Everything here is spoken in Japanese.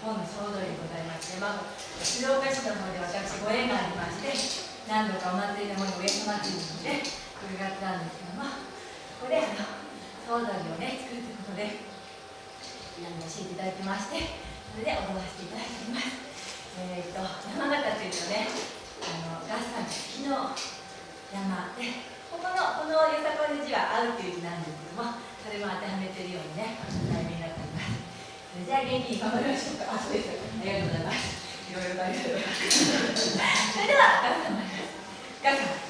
本の総通りでございまして、まあ、静岡市の方で私ご縁がありまして何度かお祭りの方にお上様っていうので伺ったんですけどもここであの総通りをね作るということで教えていただきましてそれで踊らせていただいております。えー、と山形というとねあのガスさんが好きの山でここのこのよさこいの字は合うという字なんですけどもそれも当てはめてるようにねじゃあ元気に頑張りましょうか。あそうですありがとうございます。いろいろ大変それではガスさん参ります。ガスさん。